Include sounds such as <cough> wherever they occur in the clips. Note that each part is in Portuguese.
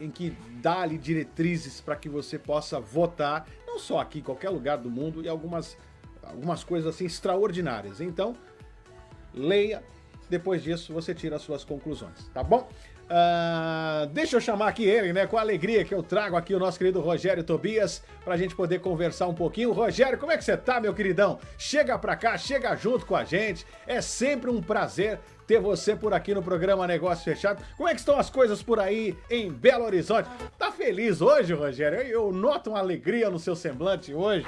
em que dá ali diretrizes para que você possa votar, não só aqui, em qualquer lugar do mundo, e algumas, algumas coisas assim extraordinárias. Então, leia, depois disso você tira as suas conclusões, tá bom? Uh, deixa eu chamar aqui ele, né, com a alegria que eu trago aqui o nosso querido Rogério Tobias, pra gente poder conversar um pouquinho. Rogério, como é que você tá, meu queridão? Chega pra cá, chega junto com a gente, é sempre um prazer ter você por aqui no programa Negócio Fechado. Como é que estão as coisas por aí em Belo Horizonte? Tá feliz hoje, Rogério? Eu noto uma alegria no seu semblante hoje.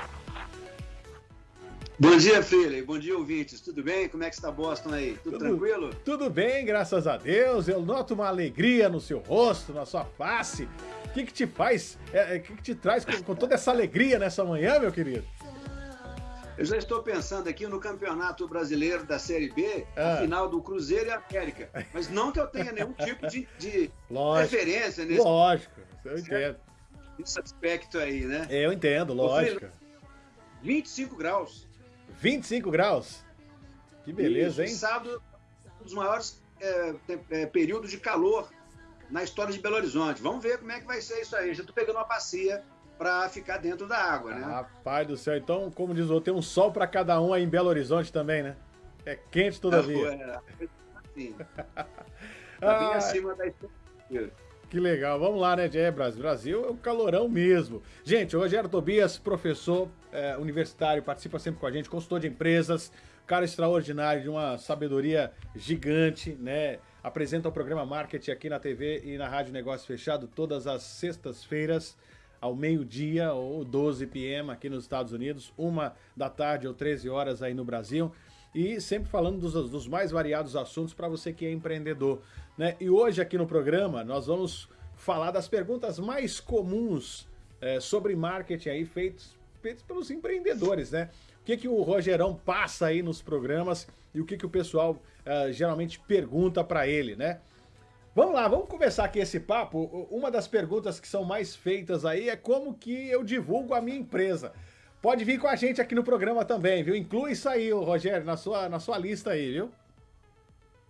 Bom dia, Freire. Bom dia, ouvintes. Tudo bem? Como é que está Boston aí? Tudo, tudo, tranquilo? Tudo bem, graças a Deus. Eu noto uma alegria no seu rosto, na sua face. O que, que te faz, é, é, o é, que, que te traz com, com toda essa alegria nessa manhã, meu querido? Eu já estou pensando aqui no Campeonato Brasileiro da Série B, ah. final do Cruzeiro e América. Mas não que eu tenha nenhum tipo de, de <laughs> lógico, referência nesse. Lógico, eu entendo. Esse aspecto aí, né? Eu entendo, lógico. 25 graus. 25 graus? Que beleza, hein? Sábado, um dos maiores é, é, períodos de calor na história de Belo Horizonte. Vamos ver como é que vai ser isso aí. Já tô pegando uma bacia para ficar dentro da água, né? Rapaz do céu. Então, como diz o outro, tem um sol para cada um aí em Belo Horizonte também, né? É quente todavia. É, assim. <laughs> tá bem acima da. Que legal. Vamos lá, né, é, Brasil? Brasil é um calorão mesmo. Gente, o Rogério Tobias, professor é, universitário, participa sempre com a gente, consultor de empresas, cara extraordinário, de uma sabedoria gigante, né? Apresenta o programa Marketing aqui na TV e na Rádio Negócio Fechado todas as sextas-feiras ao meio-dia ou 12 p.m. aqui nos Estados Unidos, uma da tarde ou 13 horas aí no Brasil e sempre falando dos, dos mais variados assuntos para você que é empreendedor. Né? E hoje aqui no programa nós vamos falar das perguntas mais comuns é, sobre marketing aí feitos, feitos pelos empreendedores, né? O que, que o Rogerão passa aí nos programas e o que, que o pessoal uh, geralmente pergunta para ele, né? Vamos lá, vamos começar aqui esse papo. Uma das perguntas que são mais feitas aí é como que eu divulgo a minha empresa. Pode vir com a gente aqui no programa também, viu? Inclui isso aí, Rogério, na sua, na sua lista aí, viu?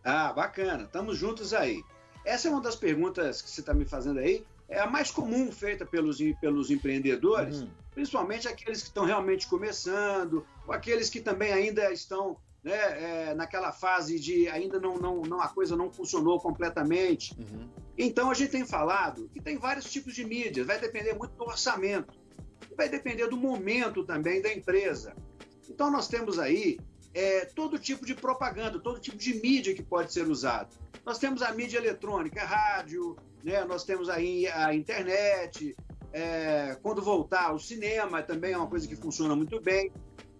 Ah, bacana. Estamos juntos aí. Essa é uma das perguntas que você está me fazendo aí. É a mais comum feita pelos, pelos empreendedores, uhum. principalmente aqueles que estão realmente começando, ou aqueles que também ainda estão né, é, naquela fase de ainda não, não, não a coisa não funcionou completamente. Uhum. Então a gente tem falado que tem vários tipos de mídias, vai depender muito do orçamento vai depender do momento também da empresa. Então, nós temos aí é, todo tipo de propaganda, todo tipo de mídia que pode ser usado. Nós temos a mídia eletrônica, a rádio, né? nós temos aí a internet, é, quando voltar o cinema também é uma coisa que funciona muito bem.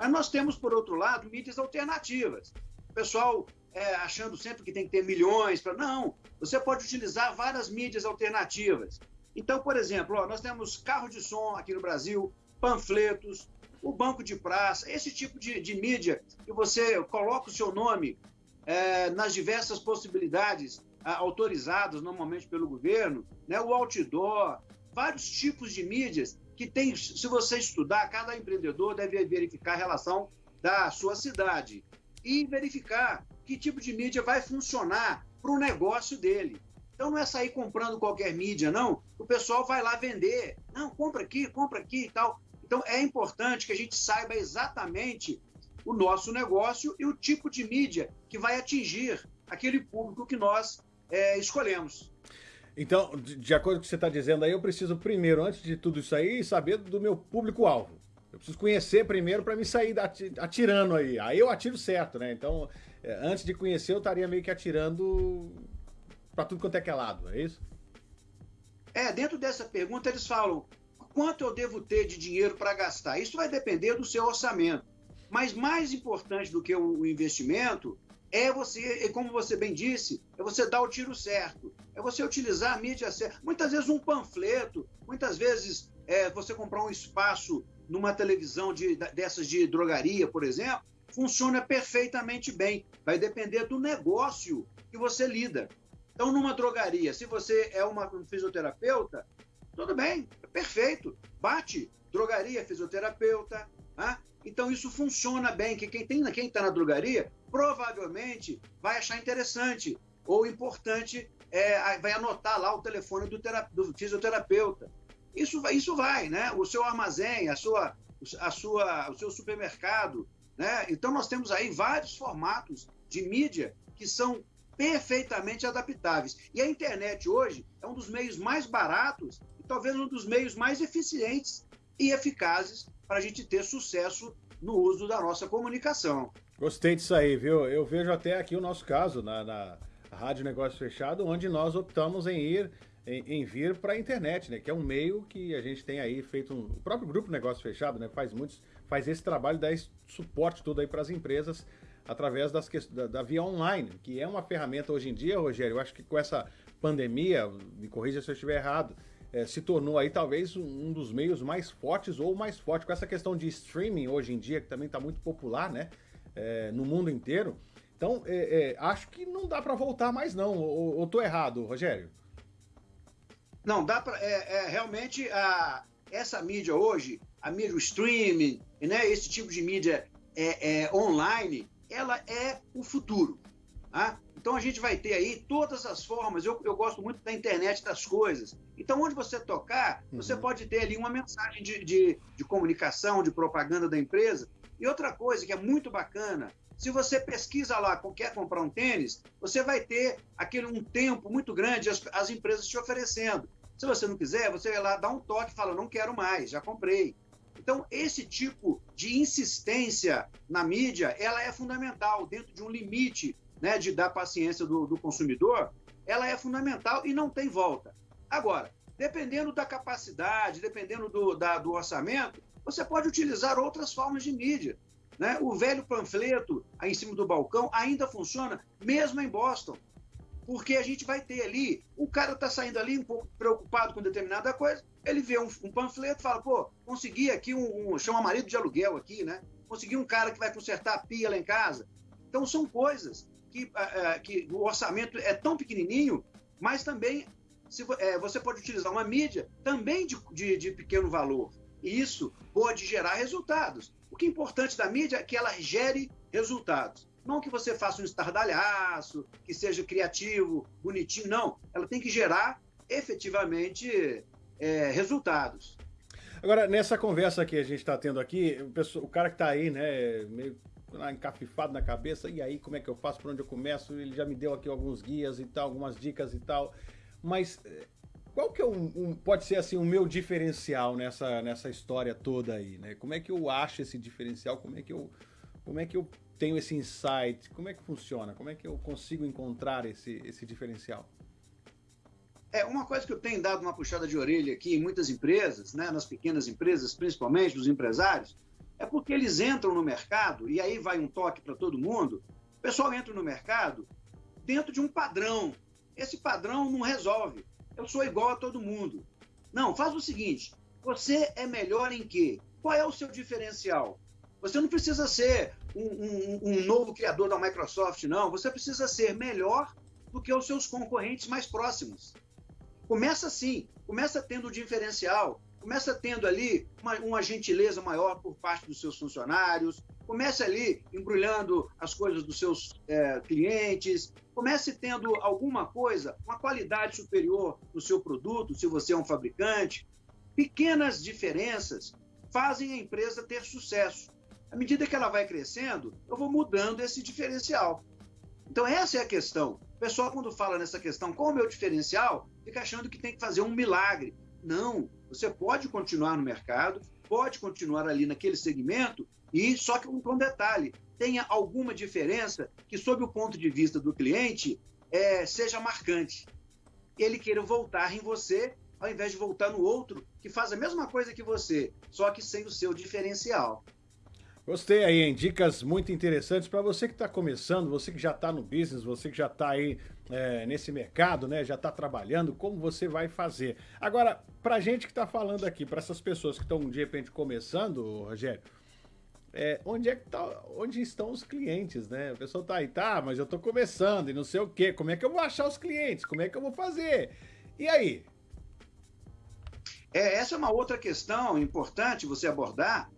Mas nós temos, por outro lado, mídias alternativas. O pessoal é, achando sempre que tem que ter milhões para. Não, você pode utilizar várias mídias alternativas. Então, por exemplo, ó, nós temos carro de som aqui no Brasil, panfletos, o banco de praça, esse tipo de, de mídia que você coloca o seu nome é, nas diversas possibilidades autorizadas normalmente pelo governo, né, o outdoor, vários tipos de mídias que tem, se você estudar, cada empreendedor deve verificar a relação da sua cidade e verificar que tipo de mídia vai funcionar para o negócio dele. Então não é sair comprando qualquer mídia, não. O pessoal vai lá vender. Não, compra aqui, compra aqui e tal. Então é importante que a gente saiba exatamente o nosso negócio e o tipo de mídia que vai atingir aquele público que nós é, escolhemos. Então, de acordo com o que você está dizendo aí, eu preciso primeiro, antes de tudo isso aí, saber do meu público-alvo. Eu preciso conhecer primeiro para me sair atirando aí. Aí eu atiro certo, né? Então, é, antes de conhecer, eu estaria meio que atirando para tudo quanto é que é lado, é isso? É, dentro dessa pergunta eles falam quanto eu devo ter de dinheiro para gastar. Isso vai depender do seu orçamento. Mas mais importante do que o investimento é você, como você bem disse, é você dar o tiro certo, é você utilizar a mídia certa. Muitas vezes um panfleto, muitas vezes é, você comprar um espaço numa televisão de, dessas de drogaria, por exemplo, funciona perfeitamente bem. Vai depender do negócio que você lida. Então, numa drogaria, se você é uma, um fisioterapeuta, tudo bem, é perfeito. Bate, drogaria, fisioterapeuta. Né? Então, isso funciona bem. Que quem está na drogaria provavelmente vai achar interessante ou importante é, vai anotar lá o telefone do, do fisioterapeuta. Isso vai, isso vai, né? O seu armazém, a sua, a sua, o seu supermercado, né? Então nós temos aí vários formatos de mídia que são perfeitamente adaptáveis. E a internet hoje é um dos meios mais baratos e talvez um dos meios mais eficientes e eficazes para a gente ter sucesso no uso da nossa comunicação. Gostei disso aí, viu? Eu vejo até aqui o nosso caso na, na Rádio Negócio Fechado, onde nós optamos em ir em, em vir para a internet, né? Que é um meio que a gente tem aí feito um, o próprio grupo Negócio Fechado, né? Faz muitos, faz esse trabalho, dá esse suporte todo aí para as empresas através das, da, da via online, que é uma ferramenta hoje em dia, Rogério. Eu acho que com essa pandemia, me corrija se eu estiver errado, é, se tornou aí talvez um dos meios mais fortes ou mais forte com essa questão de streaming hoje em dia, que também está muito popular, né? É, no mundo inteiro. Então, é, é acho que não dá para voltar mais não. Ou, tô errado, Rogério? Não, dá para é, é, realmente a, essa mídia hoje, a mídia o streaming, né, esse tipo de mídia online, ela é o futuro. Tá? Então a gente vai ter aí todas as formas. Eu, eu gosto muito da internet das coisas. Então, onde você tocar, uhum. você pode ter ali uma mensagem de, de, de comunicação, de propaganda da empresa. E outra coisa que é muito bacana, se você pesquisa lá, quer comprar um tênis, você vai ter aquele um tempo muito grande as, as empresas te oferecendo. Se você não quiser, você vai lá, dá um toque e fala, não quero mais, já comprei. Então, esse tipo de insistência na mídia, ela é fundamental, dentro de um limite né, de dar paciência do, do consumidor, ela é fundamental e não tem volta. Agora, dependendo da capacidade, dependendo do, da, do orçamento, você pode utilizar outras formas de mídia. Né? O velho panfleto aí em cima do balcão ainda funciona, mesmo em Boston. Porque a gente vai ter ali, o cara está saindo ali um pouco preocupado com determinada coisa, ele vê um, um panfleto e fala, pô, consegui aqui um, um, chama marido de aluguel aqui, né? Consegui um cara que vai consertar a pia lá em casa. Então são coisas que, uh, que o orçamento é tão pequenininho, mas também se, é, você pode utilizar uma mídia também de, de, de pequeno valor. E isso pode gerar resultados. O que é importante da mídia é que ela gere resultados. Não que você faça um estardalhaço, que seja criativo, bonitinho, não. Ela tem que gerar efetivamente é, resultados. Agora, nessa conversa que a gente está tendo aqui, o, o, cara que está aí, né, meio encafifado na cabeça, e aí, como é que eu faço, por onde eu começo? Ele já me deu aqui alguns guias e tal, algumas dicas e tal, mas eh, qual que é um, um, pode ser assim o meu diferencial nessa, nessa história toda aí, né? Como é que eu acho esse diferencial? Como é que eu como é que eu tenho esse insight? Como é que funciona? Como é que eu consigo encontrar esse, esse diferencial? É uma coisa que eu tenho dado uma puxada de orelha aqui em muitas empresas, né, nas pequenas empresas, principalmente dos empresários, é porque eles entram no mercado e aí vai um toque para todo mundo. O pessoal entra no mercado dentro de um padrão. Esse padrão não resolve eu sou igual a todo mundo. Não, faz o seguinte: você é melhor em quê? Qual é o seu diferencial? Você não precisa ser um, um, um novo criador da Microsoft, não. Você precisa ser melhor do que os seus concorrentes mais próximos. Começa assim, começa tendo o diferencial, começa tendo ali uma, uma gentileza maior por parte dos seus funcionários, comece ali embrulhando as coisas dos seus é, clientes, comece tendo alguma coisa, uma qualidade superior no seu produto, se você é um fabricante. Pequenas diferenças fazem a empresa ter sucesso. À medida que ela vai crescendo, eu vou mudando esse diferencial. Então, essa é a questão. O pessoal, quando fala nessa questão, qual o meu diferencial, fica achando que tem que fazer um milagre. Não, você pode continuar no mercado, pode continuar ali naquele segmento, e só que com um detalhe, tenha alguma diferença que, sob o ponto de vista do cliente, é, seja marcante. Ele queira voltar em você, ao invés de voltar no outro, que faz a mesma coisa que você, só que sem o seu diferencial. Gostei aí, hein? Dicas muito interessantes para você que está começando, você que já está no business, você que já está aí é, nesse mercado, né? Já está trabalhando, como você vai fazer. Agora, para gente que está falando aqui, para essas pessoas que estão de repente começando, Rogério, é, onde é que tá, onde estão os clientes, né? A pessoa tá aí, tá, mas eu tô começando e não sei o quê. Como é que eu vou achar os clientes? Como é que eu vou fazer? E aí? É, essa é uma outra questão importante você abordar,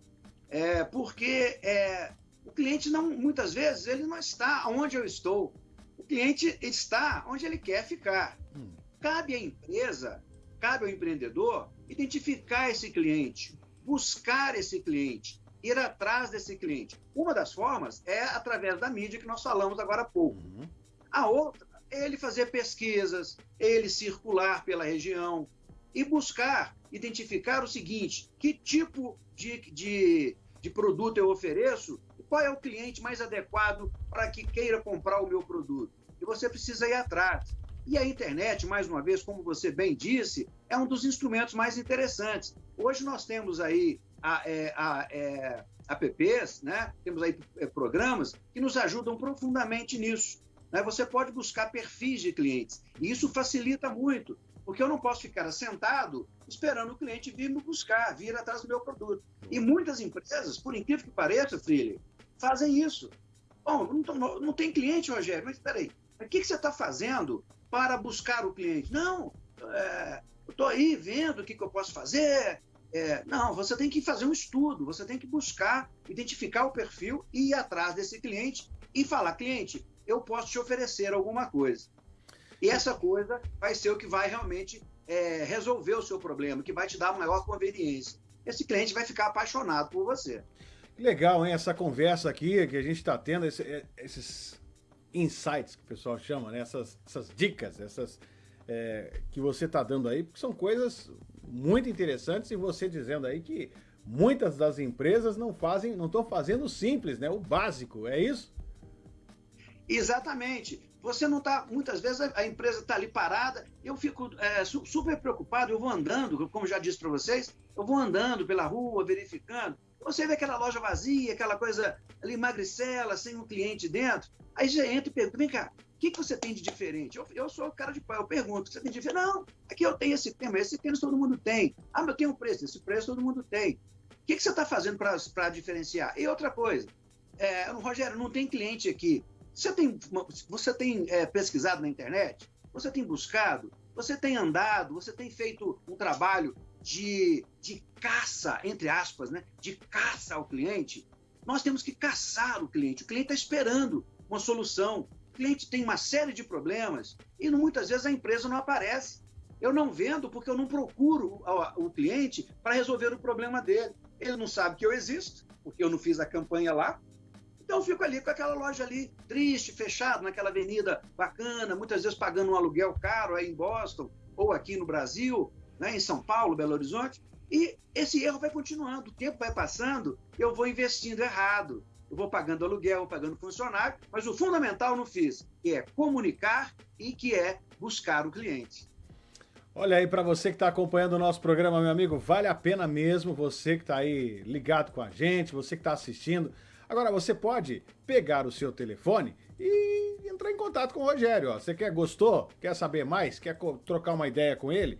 é, porque é, o cliente não, muitas vezes, ele não está onde eu estou. O cliente está onde ele quer ficar. Hum. Cabe à empresa, cabe ao empreendedor identificar esse cliente, buscar esse cliente, ir atrás desse cliente. Uma das formas é através da mídia que nós falamos agora há pouco. Uhum. A outra é ele fazer pesquisas, ele circular pela região e buscar identificar o seguinte: que tipo de, de, de produto eu ofereço qual é o cliente mais adequado para que queira comprar o meu produto. E você precisa ir atrás. E a internet, mais uma vez, como você bem disse, é um dos instrumentos mais interessantes. Hoje nós temos aí a, é, a, é, apps, né? temos aí é, programas que nos ajudam profundamente nisso. Né? Você pode buscar perfis de clientes. E isso facilita muito, porque eu não posso ficar sentado esperando o cliente vir me buscar, vir atrás do meu produto. E muitas empresas, por incrível que pareça, Freely, fazem isso. Bom, não, não, tem cliente, Rogério, mas espera aí. O que, que você está fazendo para buscar o cliente? Não, é, eu estou aí vendo o que, que eu posso fazer. É, não, você tem que fazer um estudo, você tem que buscar, identificar o perfil e ir atrás desse cliente e falar, cliente, eu posso te oferecer alguma coisa. E essa coisa vai ser o que vai realmente é, resolver o seu problema, que vai te dar maior conveniência. Esse cliente vai ficar apaixonado por você. Legal, hein? Essa conversa aqui que a gente está tendo, esse, é, esses insights que o pessoal chama, né? essas, essas dicas, essas é, que você está dando aí, porque são coisas muito interessantes e você dizendo aí que muitas das empresas não fazem, não estão fazendo simples, né? O básico, é isso? Exatamente. Você não está, muitas vezes a empresa está ali parada, eu fico é, super preocupado, eu vou andando, como já disse para vocês, eu vou andando pela rua, verificando. Você vê aquela loja vazia, aquela coisa ali magricela, sem um cliente dentro, aí já entra e pergunta, vem cá, o que, que você tem de diferente? Eu, eu sou o cara de pau, eu pergunto, você tem de diferente? Não, aqui eu tenho esse tema, esse tênis todo mundo tem. Ah, mas eu tenho um preço, esse preço todo mundo tem. O que, que você está fazendo para diferenciar? E outra coisa, é, Rogério, não tem cliente aqui. Você tem, você tem é, pesquisado na internet? Você tem buscado? Você tem andado? Você tem feito um trabalho de, de caça, entre aspas, né? de caça ao cliente? Nós temos que caçar o cliente. O cliente está esperando uma solução. O cliente tem uma série de problemas e muitas vezes a empresa não aparece. Eu não vendo porque eu não procuro o, cliente para resolver o problema dele. Ele não sabe que eu existo, porque eu não fiz a campanha lá, então eu fico ali com aquela loja ali, triste, fechado, naquela avenida bacana, muitas vezes pagando um aluguel caro aí em Boston, ou aqui no Brasil, né, em São Paulo, Belo Horizonte. E esse erro vai continuando, o tempo vai passando, eu vou investindo errado. Eu vou pagando aluguel, vou pagando funcionário, mas o fundamental não fiz, que é comunicar e que é buscar o cliente. Olha aí, para você que está acompanhando o nosso programa, meu amigo, vale a pena mesmo, você que está aí ligado com a gente, você que está assistindo, Agora, você pode pegar o seu telefone e entrar em contato com o Rogério. Ó. Você quer, gostou? Quer saber mais? Quer trocar uma ideia com ele?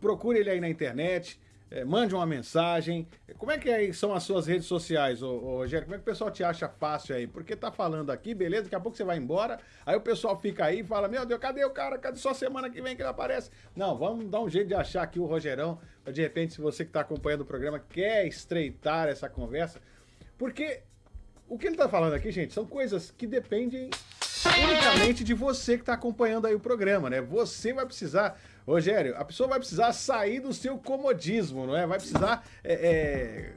Procure ele aí na internet, é, mande uma mensagem. Como é que são as suas redes sociais, ô, ô, Rogério? Como é que o pessoal te acha fácil aí? Porque tá falando aqui, beleza? Daqui a pouco você vai embora, aí o pessoal fica aí e fala, meu Deus, cadê o cara? Cadê só semana que vem que ele aparece? Não, vamos dar um jeito de achar aqui o Rogerão, de repente, se você que está acompanhando o programa quer estreitar essa conversa, porque o que ele está falando aqui, gente, são coisas que dependem unicamente de você que está acompanhando aí o programa, né? Você vai precisar, Rogério, a pessoa vai precisar sair do seu comodismo, não é? Vai precisar, é, é,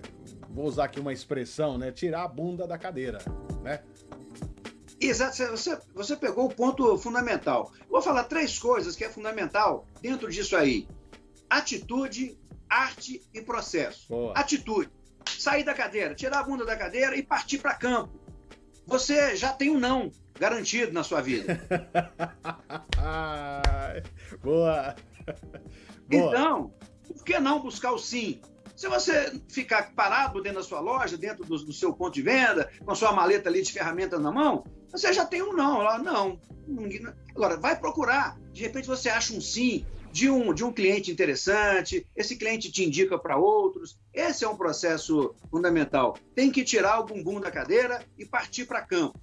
vou usar aqui uma expressão, né? Tirar a bunda da cadeira, né? Exato, você, você pegou o ponto fundamental. Vou falar três coisas que é fundamental dentro disso aí: atitude, arte e processo. Boa. Atitude sair da cadeira, tirar a bunda da cadeira e partir para campo. Você já tem um não garantido na sua vida. <laughs> Boa. Boa. Então, por que não buscar o sim? Se você ficar parado dentro da sua loja, dentro do, do, seu ponto de venda, com a sua maleta ali de ferramentas na mão, você já tem um não. Não. Agora, vai procurar. De repente você acha um sim de um, de um cliente interessante, esse cliente te indica para outros. Esse é um processo fundamental. Tem que tirar o bumbum da cadeira e partir para campo.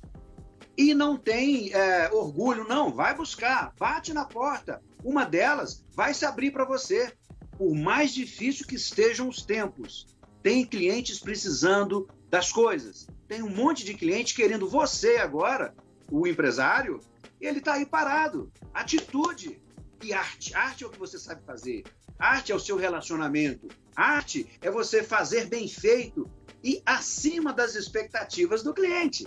E não tem é, orgulho, não. Vai buscar, bate na porta. Uma delas vai se abrir para você. Por mais difícil que estejam os tempos, tem clientes precisando das coisas. Tem um monte de cliente querendo você agora, o empresário, ele está aí parado. Atitude e arte. Arte é o que você sabe fazer. Arte é o seu relacionamento. Arte é você fazer bem feito e acima das expectativas do cliente.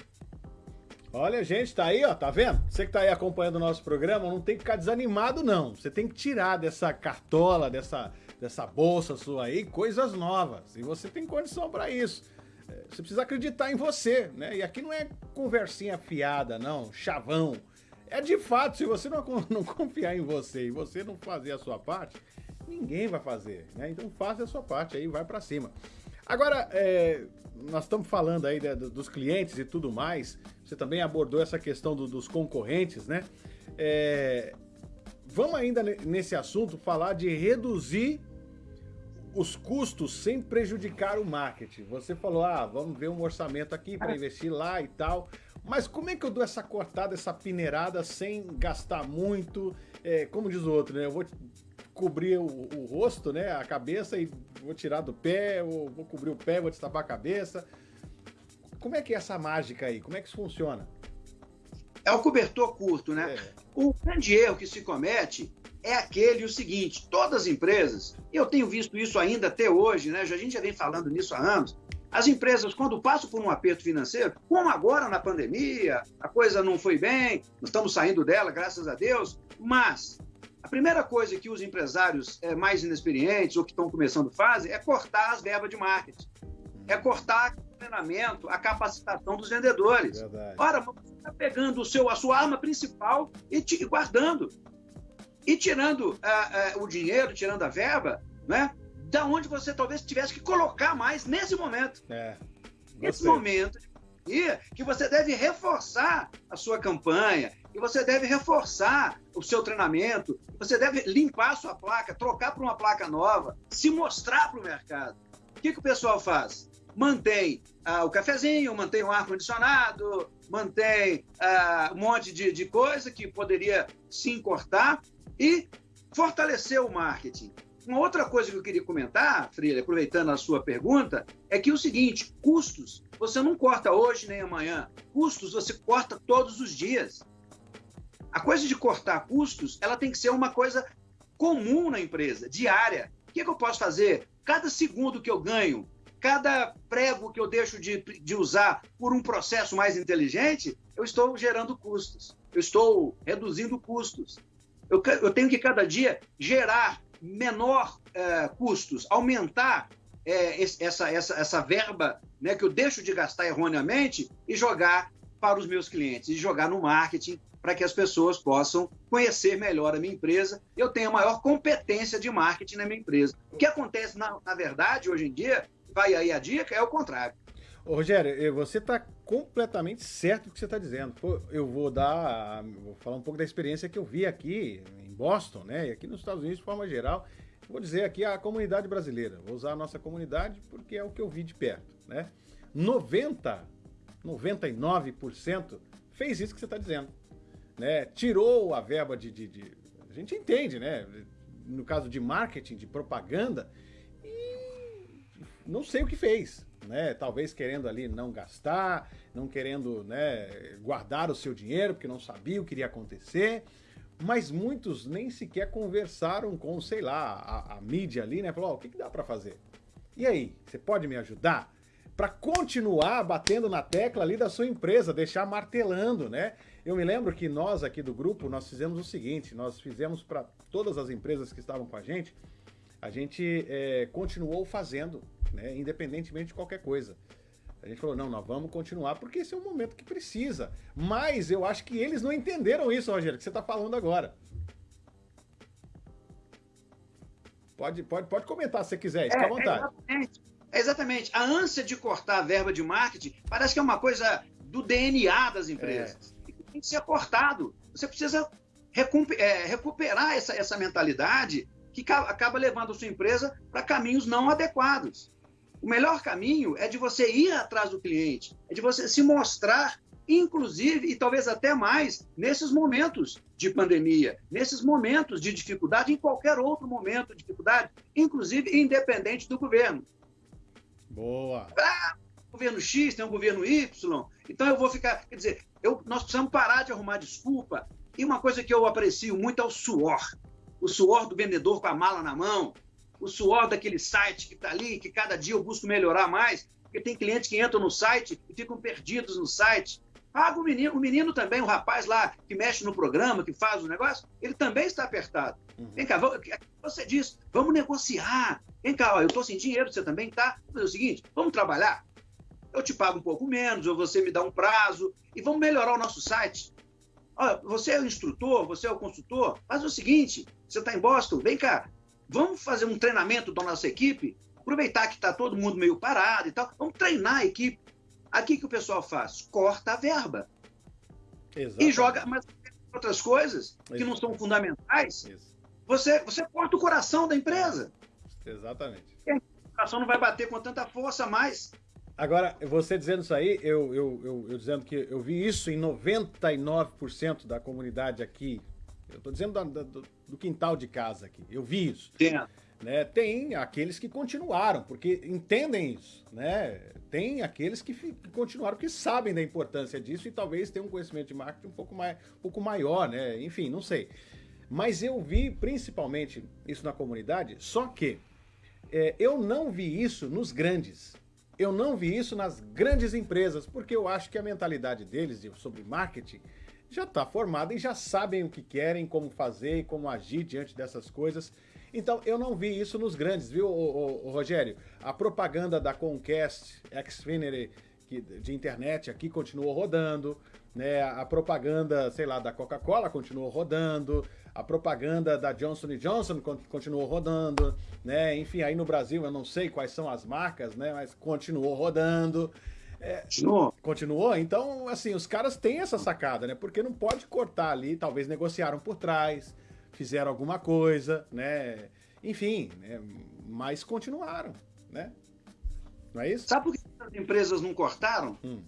Olha, gente, tá aí, ó, tá vendo? Você que tá aí acompanhando o nosso programa, não tem que ficar desanimado, não. Você tem que tirar dessa cartola, dessa, dessa bolsa sua aí, coisas novas. E você tem condição para isso. É, você precisa acreditar em você, né? E aqui não é conversinha fiada, não, chavão. É de fato, se você não, <laughs> não confiar em você e você não fazer a sua parte, ninguém vai fazer, né? Então faça a sua parte aí, vai para cima. Agora, é, nós estamos falando aí né, dos clientes e tudo mais. Você também abordou essa questão do, dos concorrentes, né? É, vamos ainda nesse assunto falar de reduzir os custos sem prejudicar o marketing. Você falou, ah, vamos ver um orçamento aqui para investir lá e tal. Mas como é que eu dou essa cortada, essa peneirada sem gastar muito? É, como diz o outro, né? Eu vou cobrir o, o, rosto, né? A cabeça e vou tirar do pé, ou vou cobrir o pé, vou destapar a cabeça. Como é que é essa mágica aí? Como é que isso funciona? É o cobertor curto, né? É. O grande erro que se comete é aquele o seguinte: todas as empresas, eu tenho visto isso ainda até hoje, né? A gente já vem falando nisso há anos. As empresas, quando passam por um aperto financeiro, como agora na pandemia, a coisa não foi bem, nós estamos saindo dela, graças a Deus, mas a primeira coisa que os empresários é, mais inexperientes ou que estão começando fazem é cortar as verbas de marketing. É cortar o treinamento, a capacitação dos vendedores. Verdade. Ora, você está pegando o seu, a sua arma principal e, te, e guardando. E tirando uh, uh, o dinheiro, tirando a verba, né? Da onde você talvez tivesse que colocar mais nesse momento. É. Nesse momento e que você deve reforçar a sua campanha, que você deve reforçar o seu treinamento, você deve limpar a sua placa, trocar para uma placa nova, se mostrar para o mercado. O que, que o pessoal faz? Mantém ah, o cafezinho, mantém o ar-condicionado, mantém ah, um monte de, de coisa que poderia sim cortar e fortalecer o marketing. Uma outra coisa que eu queria comentar, Freire, aproveitando a sua pergunta, é que o seguinte: custos você não corta hoje nem amanhã. Custos você corta todos os dias. A coisa de cortar custos, ela tem que ser uma coisa comum na empresa, diária. O que, é que eu posso fazer? Cada segundo que eu ganho, cada prego que eu deixo de, de usar por um processo mais inteligente, eu estou gerando custos. Eu estou reduzindo custos. Eu, eu tenho que cada dia gerar menor é, custos, aumentar é, essa, essa, essa verba né, que eu deixo de gastar erroneamente e jogar para os meus clientes, e jogar no marketing para que as pessoas possam conhecer melhor a minha empresa eu tenha maior competência de marketing na minha empresa. O que acontece, na, na verdade, hoje em dia, vai aí a dica, é o contrário. Ô, Rogério, você está completamente certo do que você está dizendo. Eu vou dar, vou falar um pouco da experiência que eu vi aqui em Boston, né, e aqui nos Estados Unidos de forma geral. Vou dizer aqui a comunidade brasileira. Vou usar a nossa comunidade porque é o que eu vi de perto, né? 90, 99% fez isso que você está dizendo né? Tirou a verba de, de, de, A gente entende, né? No caso de marketing, de propaganda, e não sei o que fez. Né? Talvez querendo ali não gastar, não querendo né, guardar o seu dinheiro, porque não sabia o que iria acontecer. Mas muitos nem sequer conversaram com, sei lá, a, a mídia ali, né? Falou, oh, o que, que dá para fazer? E aí, você pode me ajudar? Para continuar batendo na tecla ali da sua empresa, deixar martelando, né? Eu me lembro que nós aqui do grupo, nós fizemos o seguinte, nós fizemos para todas as empresas que estavam com a gente, a gente é, continuou fazendo, né, independentemente de qualquer coisa. A gente falou, não, nós vamos continuar, porque esse é um momento que precisa. Mas eu acho que eles não entenderam isso, Rogério, que você está falando agora. Pode, pode, pode comentar se você quiser, fica é, à vontade. Exatamente. Exatamente. A ânsia de cortar a verba de marketing parece que é uma coisa do DNA das empresas. É tem que ser cortado. Você precisa é, recuperar essa, essa mentalidade que acaba levando a sua empresa para caminhos não adequados. O melhor caminho é de você ir atrás do cliente, é de você se mostrar, inclusive, e talvez até mais, nesses momentos de pandemia, nesses momentos de dificuldade, em qualquer outro momento de dificuldade, inclusive independente do governo. Boa! Ah, governo X, tem um governo Y, então eu vou ficar. Quer dizer, eu, nós precisamos parar de arrumar desculpa E uma coisa que eu aprecio muito é o suor. O suor do vendedor com a mala na mão, o suor daquele site que está ali, que cada dia eu busco melhorar mais, porque tem clientes que entram no site e ficam perdidos no site. Paga o menino, o menino também, o rapaz lá que mexe no programa, que faz o negócio, ele também está apertado. Uhum. Vem cá, você diz, vamos negociar. Vem cá, ó, eu estou sem dinheiro, você também está. Vamos fazer o seguinte, vamos trabalhar? Eu te pago um pouco menos, ou você me dá um prazo, e vamos melhorar o nosso site. Você é o instrutor, você é o consultor, faz o seguinte, você está em Boston, vem cá, vamos fazer um treinamento da nossa equipe, aproveitar que está todo mundo meio parado e tal, vamos treinar a equipe. Aqui que o pessoal faz? Corta a verba. Exatamente. E joga mas outras coisas que não são fundamentais. Você, você corta o coração da empresa. Exatamente. E o coração não vai bater com tanta força mais. Agora, você dizendo isso aí, eu, eu, eu, eu dizendo que eu vi isso em 99% da comunidade aqui. Eu estou dizendo do, do, do, quintal de casa aqui. Eu vi isso. Tem. Né? Tem aqueles que continuaram, porque entendem isso. Né? tem aqueles que, que, continuaram, que sabem da importância disso e talvez tenham um conhecimento de marketing um pouco, mais, um pouco maior, né? Enfim, não sei. Mas eu vi principalmente isso na comunidade, só que é, eu não vi isso nos grandes. Eu não vi isso nas grandes empresas, porque eu acho que a mentalidade deles de, sobre marketing já está formada e já sabem o que querem, como fazer e como agir diante dessas coisas. Então, eu não vi isso nos grandes, viu, o, Rogério? A propaganda da Comcast, Xfinity, que, de internet aqui continuou rodando, né? A propaganda, sei lá, da Coca-Cola continuou rodando, a propaganda da Johnson Johnson continuou rodando, né? Enfim, aí no Brasil eu não sei quais são as marcas, né? Mas continuou rodando. É, continuou. Continuou? Então, assim, os caras têm essa sacada, né? Porque não pode cortar ali, talvez negociaram por trás, fizeram alguma coisa, né? Enfim, né? mas continuaram, né? Não é isso? Sabe por que as empresas não cortaram? Hum.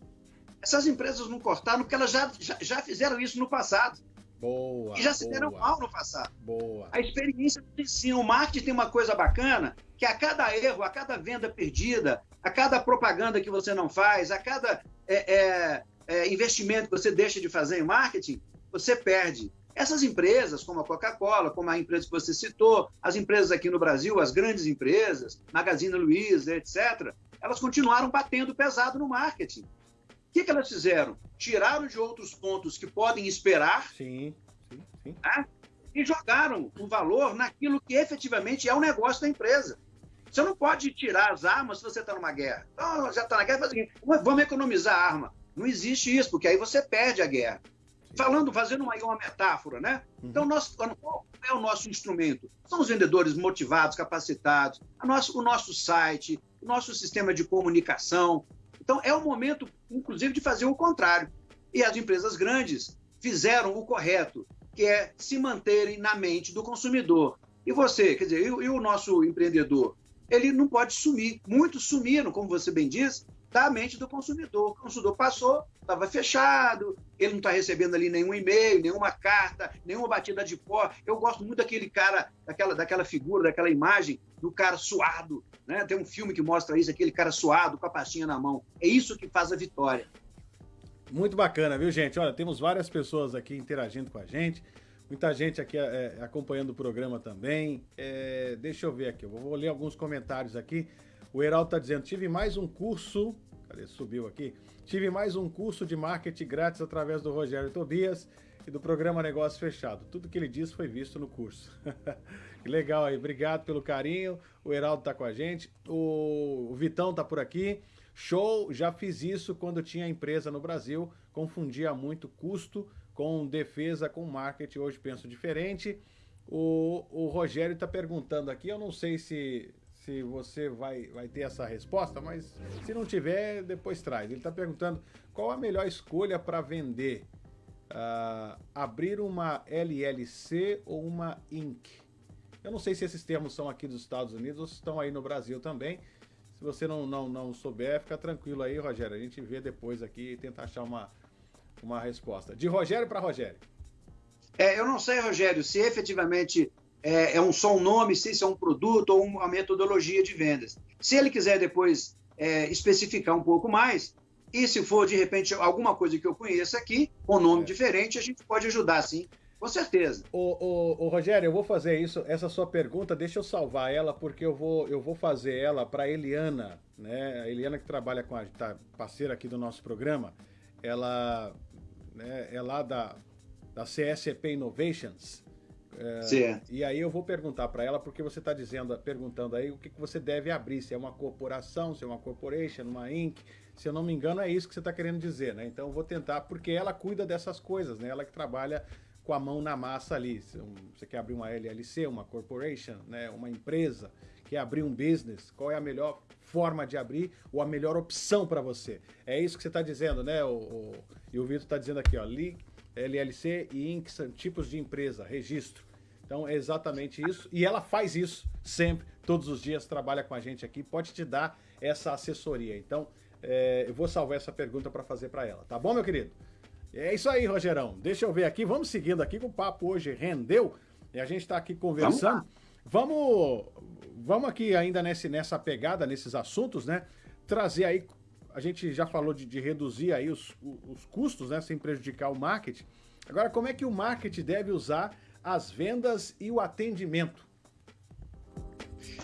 Essas empresas não cortaram porque elas já, já, já fizeram isso no passado. Boa. E já se deram mal no passado. Boa. A experiência ensina. O marketing tem uma coisa bacana, que a cada erro, a cada venda perdida, a cada propaganda que você não faz, a cada é, é, é, investimento que você deixa de fazer em marketing, você perde. Essas empresas, como a Coca-Cola, como a empresa que você citou, as empresas aqui no Brasil, as grandes empresas, Magazine Luiza, etc., elas continuaram batendo pesado no marketing. O que, que elas fizeram? Tiraram de outros pontos que podem esperar sim, sim, sim. Né? e jogaram o valor naquilo que efetivamente é o negócio da empresa. Você não pode tirar as armas se você está numa guerra. Então, já está na guerra, faz o seguinte, vamos economizar a arma. Não existe isso, porque aí você perde a guerra. Falando, fazendo uma, uma metáfora, né? Uhum. Então, nós, qual é o nosso instrumento? São os vendedores motivados, capacitados, nosso, o nosso site, o nosso sistema de comunicação. Então, é o momento, inclusive, de fazer o contrário. E as empresas grandes fizeram o correto, que é se manterem na mente do consumidor. E você, quer dizer, e, e o nosso empreendedor? Ele não pode sumir. Muitos sumiram, como você bem disse, da mente do consumidor. O consumidor passou, estava fechado, ele não está recebendo ali nenhum e-mail, nenhuma carta, nenhuma batida de pó. Eu gosto muito daquele cara, daquela, daquela figura, daquela imagem do cara suado. Né? Tem um filme que mostra isso, aquele cara suado com a pastinha na mão. É isso que faz a vitória. Muito bacana, viu, gente? Olha, temos várias pessoas aqui interagindo com a gente. Muita gente aqui é, acompanhando o programa também. É, deixa eu ver aqui, eu vou ler alguns comentários aqui. O Heraldo está dizendo: tive mais um curso Cadê? Subiu aqui. Tive mais um curso de marketing grátis através do Rogério Tobias e do programa Negócio Fechado. Tudo que ele disse foi visto no curso. <laughs> que legal aí. Obrigado pelo carinho. O Heraldo tá com a gente. O, Vitão tá por aqui. Show, já fiz isso quando tinha empresa no Brasil, confundia muito custo com defesa com marketing, hoje penso diferente. O, o Rogério está perguntando aqui, eu não sei se, se você vai, vai ter essa resposta, mas se não tiver, depois traz. Ele está perguntando qual a melhor escolha para vender. Uh, abrir uma LLC ou uma Inc. Eu não sei se esses termos são aqui dos Estados Unidos ou se estão aí no Brasil também. Se você não, não, não souber, fica tranquilo aí, Rogério. A gente vê depois aqui e tenta achar uma, uma resposta. De Rogério para Rogério. É, eu não sei, Rogério, se efetivamente é, é um, só um nome, se isso é um produto ou uma metodologia de vendas. Se ele quiser depois é, especificar um pouco mais, E se for, de repente, alguma coisa que eu conheça aqui, com nome é. diferente, a gente pode ajudar, sim. Com certeza. O, o, o, Rogério, eu vou fazer isso, essa sua pergunta, deixa eu salvar ela, porque eu vou, eu vou fazer ela para Eliana, né? A Eliana que trabalha com a tá, parceira aqui do nosso programa, ela né, é lá da, da CSP Innovations. É, e aí eu vou perguntar para ela, porque você está dizendo, perguntando aí o que, que você deve abrir, se é uma corporação, se é uma corporation, uma Inc. Se eu não me engano, é isso que você está querendo dizer, né? Então eu vou tentar, porque ela cuida dessas coisas, né? Ela que trabalha com a mão na massa ali. Você quer abrir uma LLC, uma corporation, né? uma empresa, quer abrir um business, qual é a melhor forma de abrir ou a melhor opção para você? É isso que você está dizendo, né? O, o, e o Vitor está dizendo aqui, ó, LLC e Inc. são tipos de empresa, registro. Então é exatamente isso. E ela faz isso sempre, todos os dias, trabalha com a gente aqui, pode te dar essa assessoria. Então é, eu vou salvar essa pergunta para fazer para ela. Tá bom, meu querido? É isso aí, Rogerão. Deixa eu ver aqui. Vamos seguindo aqui, que o papo hoje rendeu. E a gente está aqui conversando. Vamos, vamos, vamos aqui ainda nesse, nessa pegada, nesses assuntos, né? Trazer aí. A gente já falou de, de reduzir aí os, os custos, né? Sem prejudicar o marketing. Agora, como é que o marketing deve usar as vendas e o atendimento?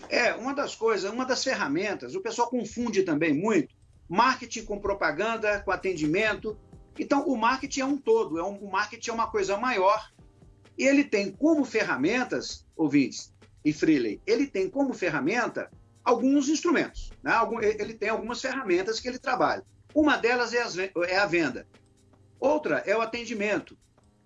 É, uma das coisas, uma das ferramentas, o pessoal confunde também muito marketing com propaganda, com atendimento. Então, o marketing é um todo, é um, o marketing é uma coisa maior. E ele tem como ferramentas, ouvintes e Freeley, ele tem como ferramenta alguns instrumentos. Né? Ele tem algumas ferramentas que ele trabalha. Uma delas é, as, é a venda. Outra é o atendimento.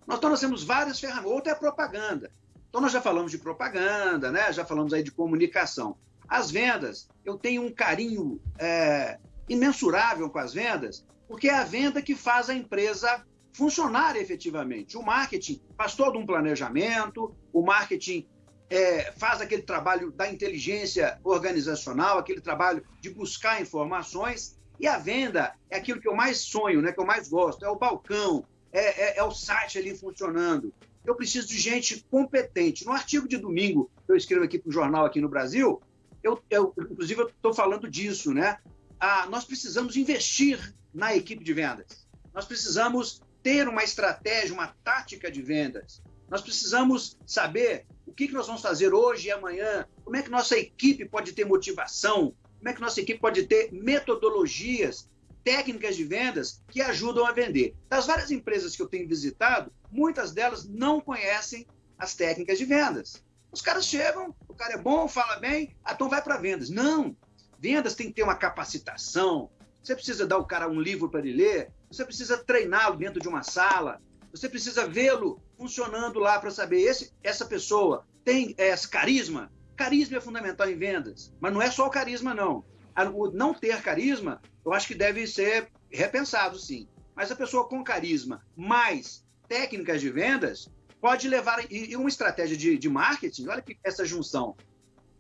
Nós, então, nós temos várias ferramentas. Outra é a propaganda. Então, nós já falamos de propaganda, né? já falamos aí de comunicação. As vendas, eu tenho um carinho é, imensurável com as vendas, porque é a venda que faz a empresa funcionar efetivamente. O marketing faz todo um planejamento, o marketing é, faz aquele trabalho da inteligência organizacional, aquele trabalho de buscar informações, e a venda é aquilo que eu mais sonho, né, que eu mais gosto, é o balcão, é, é, é o site ali funcionando. Eu preciso de gente competente. No artigo de domingo que eu escrevo aqui para o jornal aqui no Brasil, eu, eu inclusive estou falando disso, né? Ah, nós precisamos investir na equipe de vendas. Nós precisamos ter uma estratégia, uma tática de vendas. Nós precisamos saber o que, nós vamos fazer hoje e amanhã, como é que nossa equipe pode ter motivação, como é que nossa equipe pode ter metodologias técnicas de vendas que ajudam a vender. Das várias empresas que eu tenho visitado, muitas delas não conhecem as técnicas de vendas. Os caras chegam, o cara é bom, fala bem, ah, então vai para vendas. Não! Vendas tem que ter uma capacitação. Você precisa dar o cara um livro para ele ler, você precisa treiná-lo dentro de uma sala, você precisa vê-lo funcionando lá para saber esse, essa pessoa tem é, carisma. Carisma é fundamental em vendas, mas não é só o carisma, não o não ter carisma, eu acho que deve ser repensado, sim. Mas a pessoa com carisma mais técnicas de vendas pode levar. E uma estratégia de, de marketing, olha que essa junção.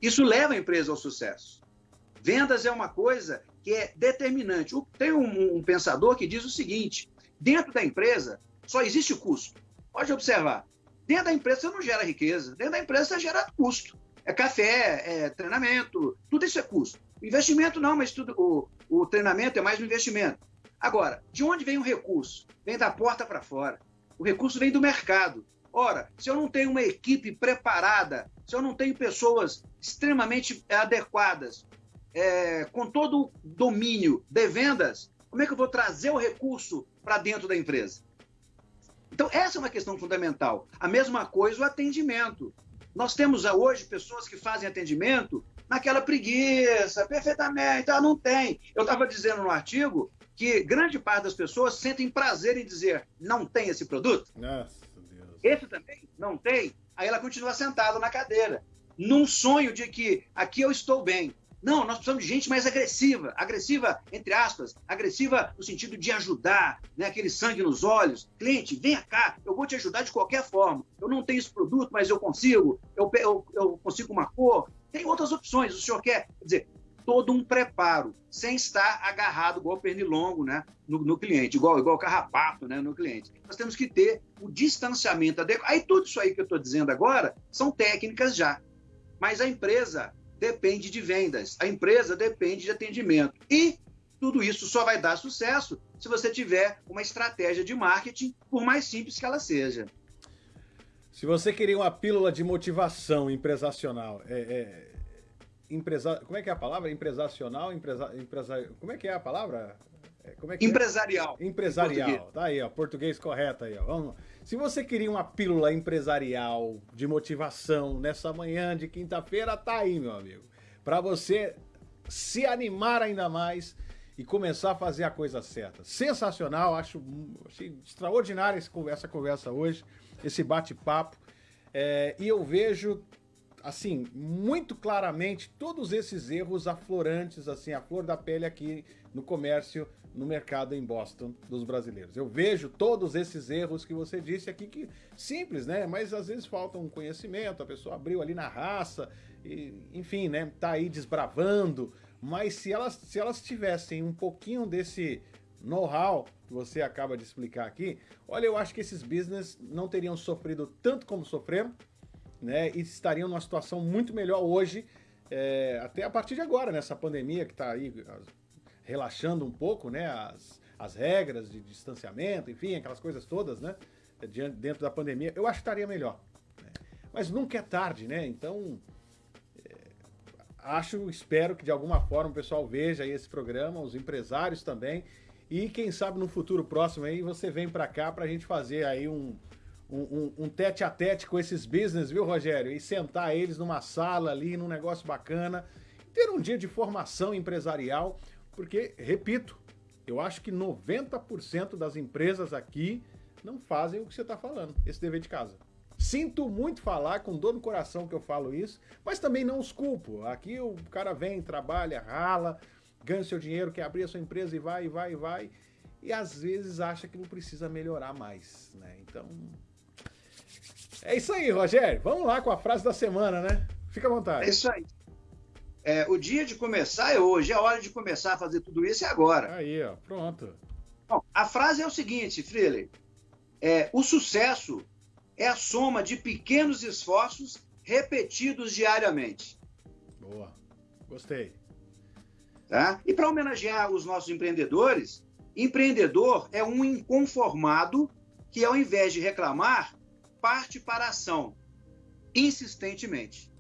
Isso leva a empresa ao sucesso. Vendas é uma coisa que é determinante. Tem um, um pensador que diz o seguinte: dentro da empresa só existe o custo. Pode observar. Dentro da empresa você não gera riqueza, dentro da empresa você gera custo. É café, é treinamento, tudo isso é custo. Investimento não, mas tudo, o, o treinamento é mais um investimento. Agora, de onde vem o recurso? Vem da porta para fora. O recurso vem do mercado. Ora, se eu não tenho uma equipe preparada, se eu não tenho pessoas extremamente adequadas, é, com todo o domínio de vendas, como é que eu vou trazer o recurso para dentro da empresa? Então, essa é uma questão fundamental. A mesma coisa o atendimento. Nós temos hoje pessoas que fazem atendimento naquela preguiça, perfeitamente, ah, não tem. Eu estava dizendo no artigo que grande parte das pessoas sentem prazer em dizer não tem esse produto. Nossa, Deus. Esse também não tem. Aí ela continua sentada na cadeira, num sonho de que aqui eu estou bem. Não, nós precisamos de gente mais agressiva, agressiva, entre aspas, agressiva no sentido de ajudar, né? aquele sangue nos olhos. Cliente, venha cá, eu vou te ajudar de qualquer forma. Eu não tenho esse produto, mas eu consigo, eu, eu, eu consigo uma cor, tem outras opções. O senhor quer, quer dizer, todo um preparo, sem estar agarrado igual pernilongo né, no, no, cliente, igual, igual carrapato né, no cliente. Nós temos que ter o distanciamento adequado. Aí tudo isso aí que eu estou dizendo agora são técnicas já. Mas a empresa depende de vendas, a empresa depende de atendimento. E tudo isso só vai dar sucesso se você tiver uma estratégia de marketing, por mais simples que ela seja. Se você queria uma pílula de motivação empresacional, é, é, empresa, como é que é a palavra? Empresacional, empresa, empresa, como é que é a palavra? É, como é que empresarial. É? Empresarial. Tá aí, ó, português correto aí, ó. Vamos. Se você queria uma pílula empresarial de motivação nessa manhã de quinta-feira, tá aí, meu amigo. Para você se animar ainda mais e começar a fazer a coisa certa. Sensacional, acho achei extraordinária essa conversa hoje, esse bate-papo. É, e eu vejo, assim, muito claramente todos esses erros aflorantes, assim, a flor da pele aqui no comércio, no mercado em Boston dos brasileiros. Eu vejo todos esses erros que você disse aqui, que simples, né? Mas às vezes falta um conhecimento, a pessoa abriu ali na raça, e, enfim, né? Tá aí desbravando, mas se elas, se elas tivessem um pouquinho desse know-how que você acaba de explicar aqui, olha, eu acho que esses business não teriam sofrido tanto como sofreram, né? E estariam numa situação muito melhor hoje, é, até a partir de agora, nessa pandemia que está aí relaxando um pouco, né? As, as regras de distanciamento, enfim, aquelas coisas todas, né? Dentro da pandemia, eu acho que estaria melhor. Né? Mas nunca é tarde, né? Então, acho, espero que de alguma forma o pessoal veja esse programa, os empresários também. E quem sabe no futuro próximo aí você vem para cá para a gente fazer aí um, um, um, tete a tete com esses business, viu, Rogério? E sentar eles numa sala ali, num negócio bacana. Ter um dia de formação empresarial, porque, repito, eu acho que 90% das empresas aqui não fazem o que você está falando, esse dever de casa. Sinto muito falar, com dor no coração que eu falo isso, mas também não os culpo. Aqui o cara vem, trabalha, rala, ganha seu dinheiro, quer abrir a sua empresa e vai, e vai, e vai. E às vezes acha que não precisa melhorar mais, né? Então. É isso aí, Rogério. Vamos lá com a frase da semana, né? Fica à vontade. É isso aí. É, o dia de começar é hoje, é a hora de começar a fazer tudo isso é agora. Aí, ó, pronto. Bom, a frase é o seguinte, Freely. É, o sucesso é a soma de pequenos esforços repetidos diariamente. Boa, gostei. Tá? E para homenagear os nossos empreendedores, empreendedor é um inconformado que, ao invés de reclamar, parte para a ação, insistentemente.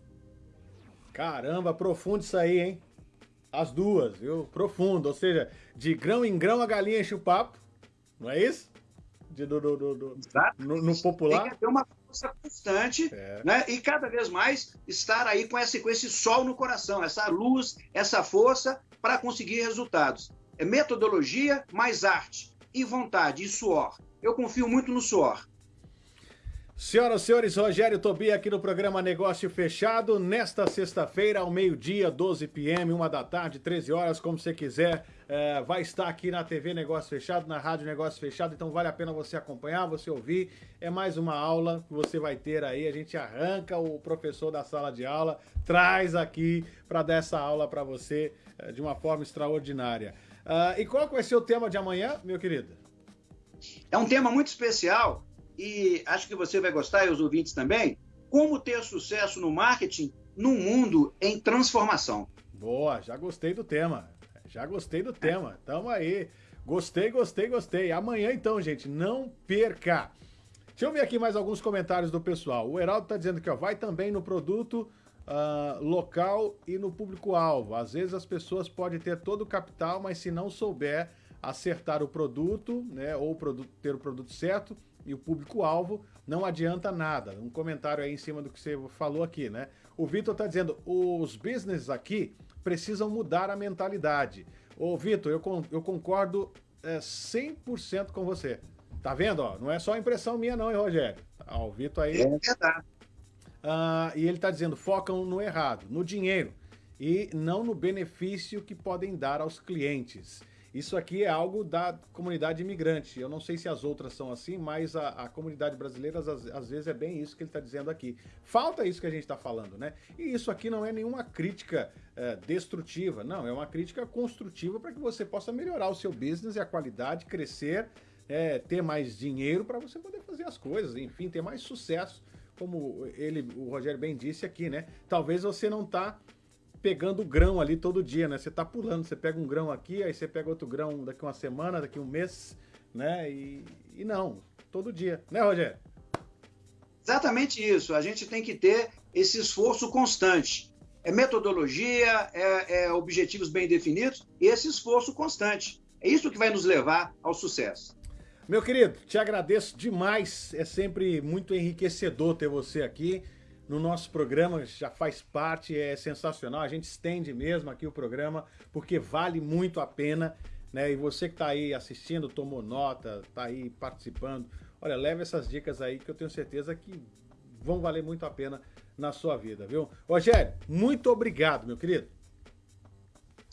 Caramba, profundo isso aí, hein? As duas, viu? Profundo. Ou seja, de grão em grão a galinha enche o papo, não é isso? de, do, do, do, no, no, popular. Tem que ter uma força constante, é. né? E cada vez mais estar aí com esse, com esse sol no coração, essa luz, essa força para conseguir resultados. É metodologia mais arte, e vontade, e suor. Eu confio muito no suor. Senhoras e senhores, Rogério Tobia aqui no programa Negócio Fechado, nesta sexta-feira, ao meio-dia, 12 p.m., uma da tarde, 13 horas, como você quiser, é, vai estar aqui na TV Negócio Fechado, na Rádio Negócio Fechado, então vale a pena você acompanhar, você ouvir, é mais uma aula que você vai ter aí, a gente arranca o professor da sala de aula, traz aqui para dar essa aula para você é, de uma forma extraordinária. Uh, e qual vai ser o tema de amanhã, meu querido? É um tema muito especial, e acho que você vai gostar e os ouvintes também, como ter sucesso no marketing num mundo em transformação. Boa, já gostei do tema. Já gostei do tema. Tamo aí. Gostei, gostei, gostei. Amanhã então, gente, não perca. Deixa eu ver aqui mais alguns comentários do pessoal. O Heraldo tá dizendo que ó, vai também no produto uh, local e no público-alvo. Às vezes as pessoas podem ter todo o capital, mas se não souber acertar o produto, né, ou produto, ter o produto certo, e o público-alvo, não adianta nada. Um comentário aí em cima do que você falou aqui, né? O Vitor está dizendo, os business aqui precisam mudar a mentalidade. Ô, Vitor, eu, eu concordo é, 100% com você. Tá vendo? Ó, não é só impressão minha não, hein, Rogério? Ah, o Vitor aí... É verdade. Ah, e ele está dizendo, focam no errado, no dinheiro, e não no benefício que podem dar aos clientes. Isso aqui é algo da comunidade imigrante. Eu não sei se as outras são assim, mas a, a comunidade brasileira, às, às, vezes, é bem isso que ele está dizendo aqui. Falta isso que a gente está falando, né? E isso aqui não é nenhuma crítica é, destrutiva, não, é uma crítica construtiva para que você possa melhorar o seu business e a qualidade, crescer, é, ter mais dinheiro para você poder fazer as coisas, enfim, ter mais sucesso, como ele, o Rogério bem disse aqui, né? Talvez você não está pegando grão ali todo dia, né? Você tá pulando, você pega um grão aqui, aí você pega outro grão daqui uma semana, daqui um mês, né? E, e não, todo dia, né, Rogério? Exatamente isso. A gente tem que ter esse esforço constante. É metodologia, é, é objetivos bem definidos e esse esforço constante. É isso que vai nos levar ao sucesso. Meu querido, te agradeço demais. É sempre muito enriquecedor ter você aqui no nosso programa. Já faz parte, é sensacional. A gente estende mesmo aqui o programa porque vale muito a pena. Né? E você que está aí assistindo, tomou nota, está aí participando. Olha, leve essas dicas aí que eu tenho certeza que vão valer muito a pena na sua vida, viu? Rogério, muito obrigado, meu querido.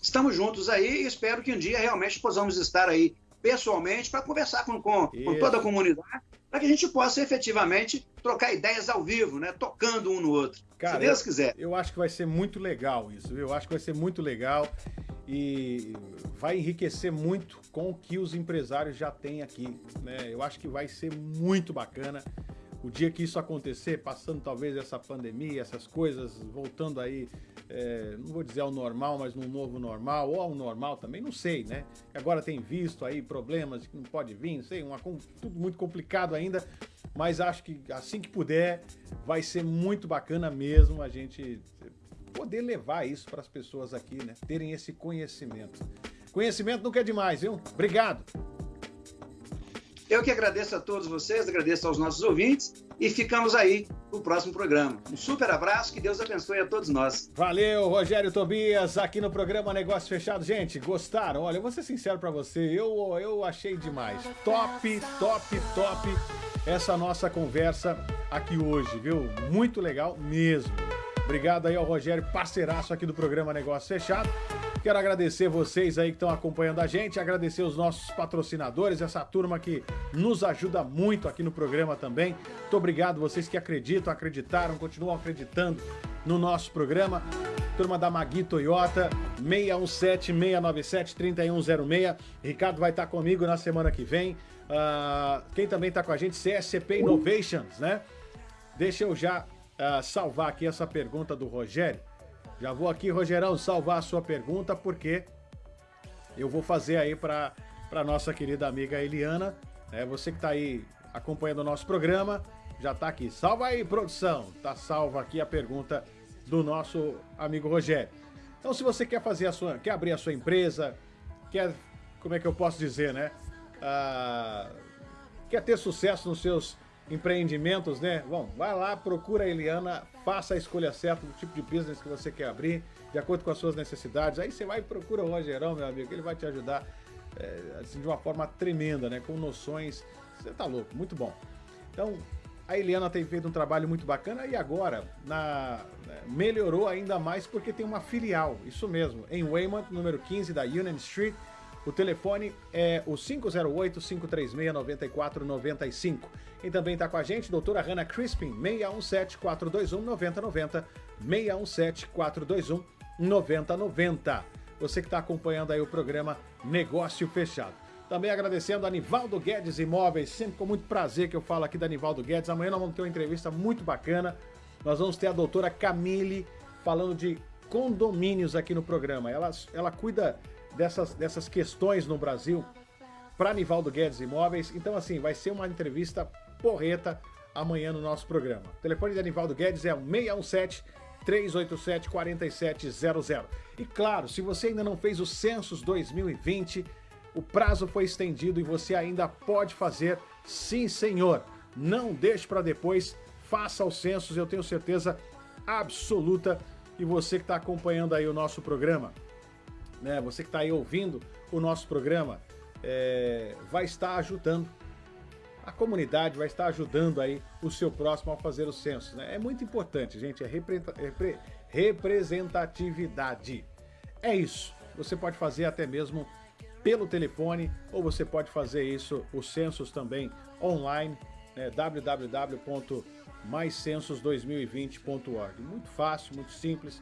Estamos juntos aí e espero que um dia realmente possamos estar aí pessoalmente para conversar com, com, com, toda a comunidade, para que a gente possa efetivamente trocar ideias ao vivo, né? Tocando um no outro. Cara, se Deus quiser. Eu acho que vai ser muito legal isso, viu? Eu acho que vai ser muito legal e vai enriquecer muito com o que os empresários já têm aqui. Né? Eu acho que vai ser muito bacana o dia que isso acontecer, passando talvez essa pandemia, essas coisas, voltando aí, é, não vou dizer ao normal, mas num novo normal, ou ao normal também, não sei, né? Agora tem visto aí problemas que não pode vir, não sei, uma, tudo muito complicado ainda, mas acho que assim que puder, vai ser muito bacana mesmo a gente poder levar isso para as pessoas aqui, né? Terem esse conhecimento. Conhecimento nunca é demais, viu? Obrigado! Eu que agradeço a todos vocês, agradeço aos nossos ouvintes e ficamos aí no próximo programa. Um super abraço, que Deus abençoe a todos nós. Valeu, Rogério Tobias, aqui no programa Negócio Fechado. Gente, gostaram? Olha, eu vou ser sincero para você, eu, eu achei demais. Top, top, top essa nossa conversa aqui hoje, viu? Muito legal mesmo. Obrigado aí ao Rogério, parceiraço aqui do programa Negócio Fechado. Quero agradecer vocês aí que estão acompanhando a gente, agradecer os nossos patrocinadores, essa turma que nos ajuda muito aqui no programa também. Muito obrigado vocês que acreditam, acreditaram, continuam acreditando no nosso programa. Turma da Magui Toyota, 617-697-3106. Ricardo vai estar comigo na semana que vem. Uh, quem também está com a gente, CSCP Innovations, né? Deixa eu já uh, salvar aqui essa pergunta do Rogério. Já vou aqui, Rogerão, salvar a sua pergunta, porque eu vou fazer aí para a nossa querida amiga Eliana. Né? Você que está aí acompanhando o nosso programa, já está aqui. Salva aí, produção. Tá salva aqui a pergunta do nosso amigo Rogério. Então, se você quer fazer a sua, quer abrir a sua empresa, quer, como é que eu posso dizer, né? Ah, quer ter sucesso nos seus empreendimentos, né? Bom, vai lá, procura a Eliana, faça a escolha certa do tipo de business que você quer abrir, de acordo com as suas necessidades. Aí você vai e procura o Rogerão, meu amigo, ele vai te ajudar é, assim, de uma forma tremenda, né? Com noções. Você tá louco, muito bom. Então, a Eliana tem feito um trabalho muito bacana e agora na, né, melhorou ainda mais porque tem uma filial, isso mesmo, em Weymouth, número 15 da Union Street. O telefone é o 508-536-9495. Quem também está com a gente, doutora Hannah Crispin, 617-421-9090, 617-421-9090. Você que está acompanhando aí o programa Negócio Fechado. Também agradecendo a Nivaldo Guedes Imóveis, sempre com muito prazer que eu falo aqui da Nivaldo Guedes. Amanhã nós vamos ter uma entrevista muito bacana. Nós vamos ter a doutora Camille falando de condomínios aqui no programa. Ela, ela cuida dessas, dessas questões no Brasil para Nivaldo Guedes Imóveis. Então, assim, vai ser uma entrevista porreta amanhã no nosso programa. O telefone da Nivaldo Guedes é o 617 387 4700. E claro, se você ainda não fez o Census 2020, o prazo foi estendido e você ainda pode fazer. Sim, senhor. Não deixe para depois. Faça o census, eu tenho certeza absoluta. E você que está acompanhando aí o nosso programa, né? Você que está aí ouvindo o nosso programa, é, vai estar ajudando a comunidade, vai estar ajudando aí o seu próximo a fazer o censo. Né? É muito importante, gente, é repre representatividade. É isso. Você pode fazer até mesmo pelo telefone ou você pode fazer isso, os censos também online, né? www.maiscensos2020.org. Muito fácil, muito simples,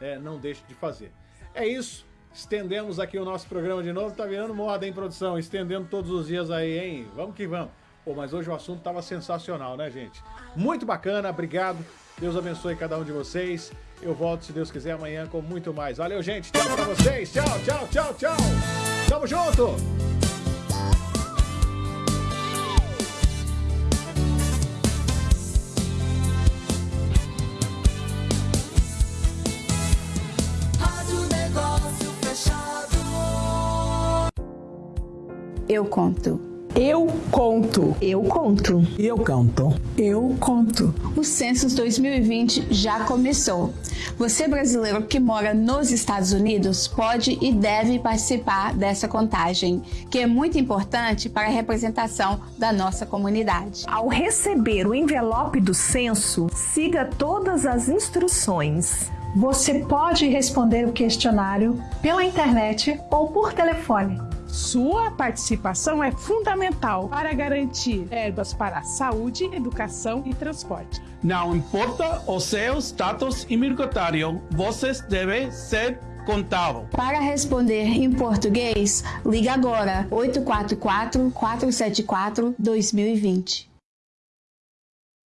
é, não deixe de fazer. É isso. Estendemos aqui o nosso programa de novo. Tá virando moda, hein, produção? Estendendo todos os dias aí, hein? Vamos que vamos. Pô, mas hoje o assunto tava sensacional, né, gente? Muito bacana, obrigado. Deus abençoe cada um de vocês. Eu volto, se Deus quiser, amanhã com muito mais. Valeu, gente. Tchau pra vocês. Tchau, tchau, tchau, tchau. Tamo junto. Eu conto. Eu conto. Eu conto. Eu canto. Eu conto. O Census 2020 já começou. Você brasileiro que mora nos Estados Unidos pode e deve participar dessa contagem, que é muito importante para a representação da nossa comunidade. Ao receber o envelope do censo, siga todas as instruções. Você pode responder o questionário pela internet ou por telefone. Sua participação é fundamental para garantir verbas para saúde, educação e transporte. Não importa o seu status imigratório, vocês devem ser contável. Para responder em português, ligue agora 844 474 2020.